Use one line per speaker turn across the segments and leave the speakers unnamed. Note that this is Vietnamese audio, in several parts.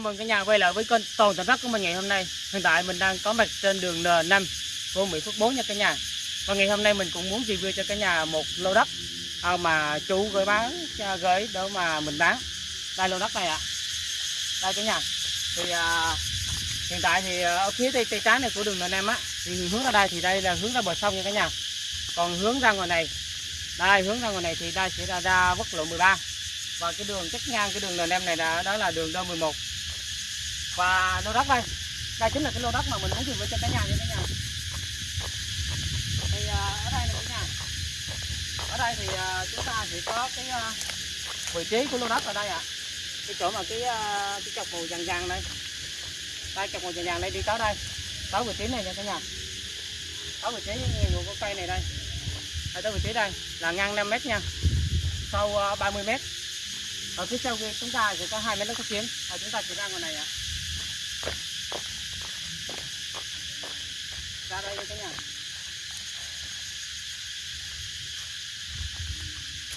mừng cả nhà quay lại với kênh toàn Thành đất của mình ngày hôm nay. Hiện tại mình đang có mặt trên đường N5 của Mỹ Phước 4 nha cả nhà. Và ngày hôm nay mình cũng muốn review cho cả nhà một lô đất à, mà chú gửi bán à, gửi để mà mình bán. Đây lô đất này ạ. Đây cả nhà. Thì à, hiện tại thì à, ở phía tây tây trái này của đường N5 á thì hướng ra đây thì đây là hướng ra bờ sông nha cả nhà. Còn hướng ra ngoài này đây hướng ra ngoài này thì đây sẽ ra ra quốc lộ 13 và cái đường cắt ngang cái đường N5 này là đó là đường D11 và lô đất đây. Đây chính là cái lô đất mà mình muốn review cho cả nhà nha thế nhà. Thì à, ở đây là cái nhà. Ở đây thì à, chúng ta sẽ có cái à, vị trí của lô đất ở đây ạ. Cái chỗ mà cái cái chọc màu vàng vàng đây, đây chọc màu vàng vàng đây đi tới đây. Tới vị trí này nha cả nhà. Tới vị trí nguồn của cây này đây. Đây tới vị trí đây. Là ngang 5 mét nha. Sâu 30 mét. Ở phía sau kia chúng ta sẽ có hai mét đất cát kiếm và chúng ta sẽ ra ngoài này ạ. à đây đi cả nhà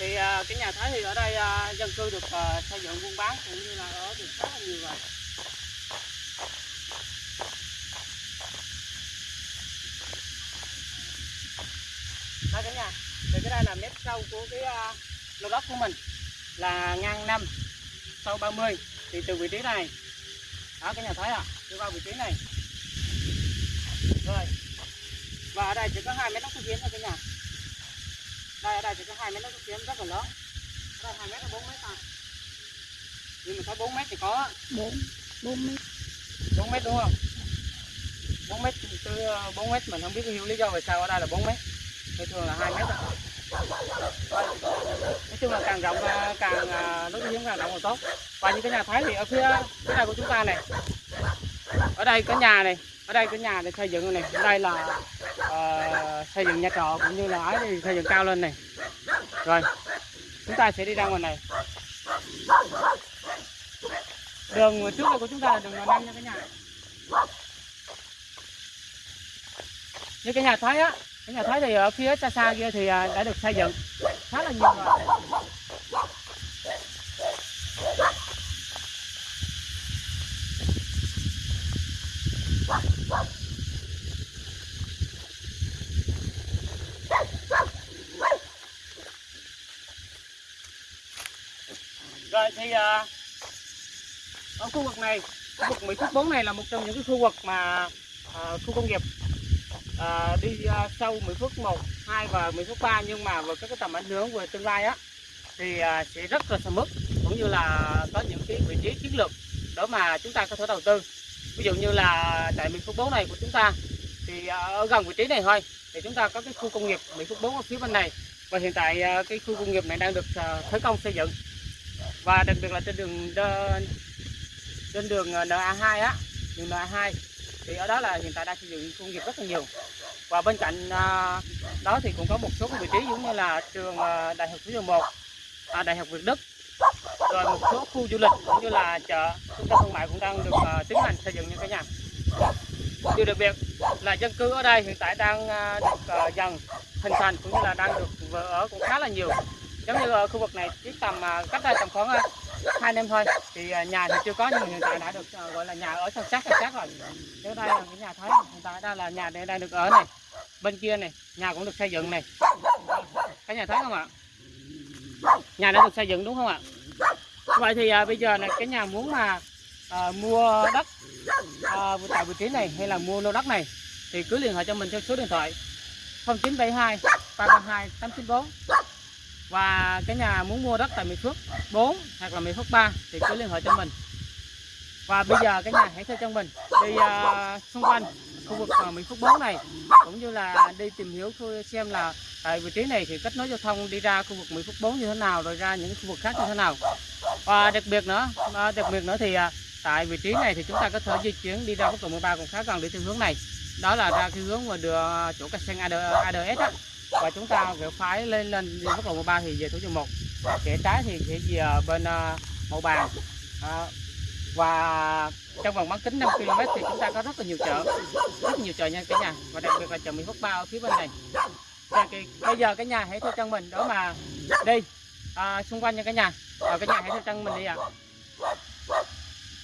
thì à, cái nhà Thái thì ở đây à, dân cư được à, xây dựng buôn bán cũng như là ở được khá là nhiều rồi. Đây cả nhà thì cái đây là mét sâu của cái à, lô đất của mình là ngang 5 sâu 30 thì từ vị trí này đó cái nhà thái à đi vào vị trí này. Rồi và ở đây chỉ có hai mét đất dưới thôi cái nhà đây ở đây chỉ có hai mét đất kiến rất là lớn. Ở đây hai mét là bốn mét à nhưng mình thấy 4 mét thì có.
4 4 mét.
4 mét đúng không? 4 mét từ 4 mét mình không biết hiểu lý do vì sao ở đây là 4 mét. Thì thường là 2 mét à. nói chung là càng rộng à, càng à, đối với càng rộng càng tốt. Và như cái nhà thấy thì ở phía phía này của chúng ta này. Ở đây có nhà này ở đây cái nhà để xây dựng này ở đây là uh, xây dựng nhà trọ cũng như là ấy thì xây dựng cao lên này. Rồi chúng ta sẽ đi ra ngoài này. Đường trước đây của chúng ta là đường N5 nha cả nhà. Như cái nhà thấy á cái nhà thấy thì ở phía xa xa kia thì à, đã được xây dựng khá là nhiều rồi. Thì ờ, ở khu vực này khu vực Mỹ Phước 4 này là một trong những cái khu vực mà à, khu công nghiệp à, đi à, sâu Mỹ Phước 1, 2 và Mỹ Phước 3 nhưng mà với các cái tầm ảnh hưởng về tương lai á thì à, sẽ rất là sầm uất cũng như là có những cái vị trí chiến lược đó mà chúng ta có thể đầu tư. Ví dụ như là tại Mỹ Phước 4 này của chúng ta thì à, ở gần vị trí này thôi thì chúng ta có cái khu công nghiệp Mỹ Phước 4 ở phía bên này. Và hiện tại à, cái khu công nghiệp này đang được à, khởi công xây dựng và đặc biệt là trên đường trên đường ờ, NA2 á đường NA2 thì ở đó là hiện tại đang xây dựng công nghiệp rất là nhiều. Và bên cạnh ờ, đó thì cũng có một số vị trí giống như là trường ờ, đại học số 11 à, đại học Việt Đức. Rồi một số khu du lịch cũng như là chợ trung tâm thương mại cũng đang được tiến hành xây dựng như cả nhà. Điều đặc biệt là dân cư ở đây hiện tại đang được dần hình thành cũng như là đang được vừa ở cũng khá là nhiều giống như ờ, khu vực này chỉ tầm ờ, cách đây tầm khoảng ờ, hai năm thôi. Thì nhà thì chưa có nhưng mà hiện tại đã được gọi là nhà ở san sát san sát rồi. Nếu đây là cái nhà thấy hiện tại đây là nhà đây đang được ở này bên kia này nhà cũng được xây dựng này. Cái nhà thấy không ạ? Nhà đã được xây dựng đúng không ạ? Vậy thì à, bây giờ này cái nhà muốn mà à, mua đất à, tại vị trí này hay là mua lô đất này thì cứ liên hệ cho mình theo số điện thoại 0972 332 894 và cái nhà muốn mua đất tại Mỹ Phước 4 hoặc là Mỹ Phước 3 thì cứ liên hệ cho mình. Và bây giờ cái nhà hãy theo chân mình. Đi uh, xung quanh khu vực uh, Mỹ Phước 4 này cũng như là đi tìm hiểu xem là tại vị trí này thì kết nối giao thông đi ra khu vực Mỹ Phước 4 như thế nào rồi ra những khu vực khác như thế nào. Và đặc biệt nữa uh, đặc biệt nữa thì uh, tại vị trí này thì chúng ta có thể di chuyển đi ra quốc lộ 13 cũng khá gần đi theo hướng này. Đó là ra cái hướng mà đưa chỗ cây xanh ADS á và chúng ta sẽ phải lên lên quốc lộ 13 thì về thủ dầu một. Kẻ trái thì sẽ về bên ờ, uh, màu bàn. À, và trong vòng bán kính 5 km thì chúng ta có rất là nhiều chợ rất nhiều chợ nha cả nhà. Và đặc biệt là chợ Mỹ Phước Ba ở phía bên này. Và cái, bây giờ cái nhà hãy theo chân mình đó mà đi. À, xung quanh nha cả nhà. Và cả nhà hãy theo chân mình đi ạ.